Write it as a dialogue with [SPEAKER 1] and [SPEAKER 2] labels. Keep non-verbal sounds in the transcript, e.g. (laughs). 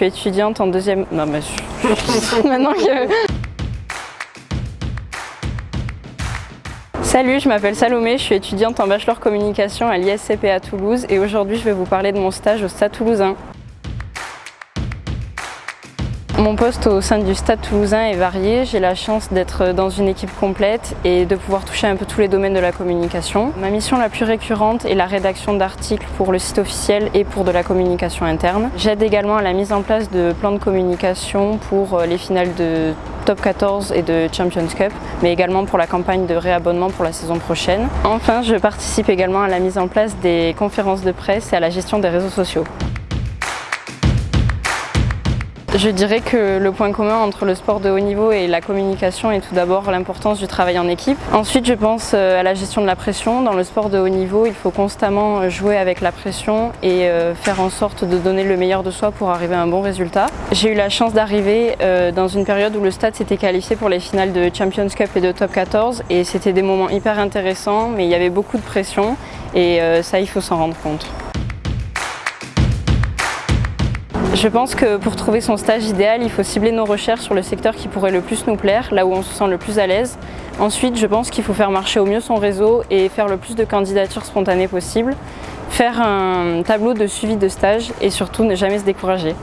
[SPEAKER 1] suis étudiante en deuxième... Non mais je... (laughs) maintenant que... Salut, je m'appelle Salomé, je suis étudiante en bachelor communication à l'ISCP à Toulouse et aujourd'hui je vais vous parler de mon stage au Stade Toulousain. Mon poste au sein du Stade Toulousain est varié. J'ai la chance d'être dans une équipe complète et de pouvoir toucher un peu tous les domaines de la communication. Ma mission la plus récurrente est la rédaction d'articles pour le site officiel et pour de la communication interne. J'aide également à la mise en place de plans de communication pour euh, les finales de Top 14 et de Champions Cup, mais également pour la campagne de réabonnement pour la saison prochaine. Enfin, je participe également à la mise en place des conférences de presse et à la gestion des réseaux sociaux. Je dirais que le point commun entre le sport de haut niveau et la communication est tout d'abord l'importance du travail en équipe. Ensuite, je pense euh, à la gestion de la pression. Dans le sport de haut niveau, il faut constamment jouer avec la pression et euh, faire en sorte de donner le meilleur de soi pour arriver à un bon résultat. J'ai eu la chance d'arriver euh, dans une période où le stade s'était qualifié pour les finales de Champions Cup et de Top 14 et c'était des moments hyper intéressants mais il y avait beaucoup de pression et ça, il faut s'en rendre compte. Je pense que pour trouver son stage idéal, il faut cibler nos recherches sur le secteur qui pourrait le plus nous plaire, là où on se sent le plus à l'aise. Ensuite, je pense qu'il faut faire marcher au mieux son réseau et faire le plus de candidatures spontanées possible, faire un tableau de suivi de stage et surtout ne jamais se décourager.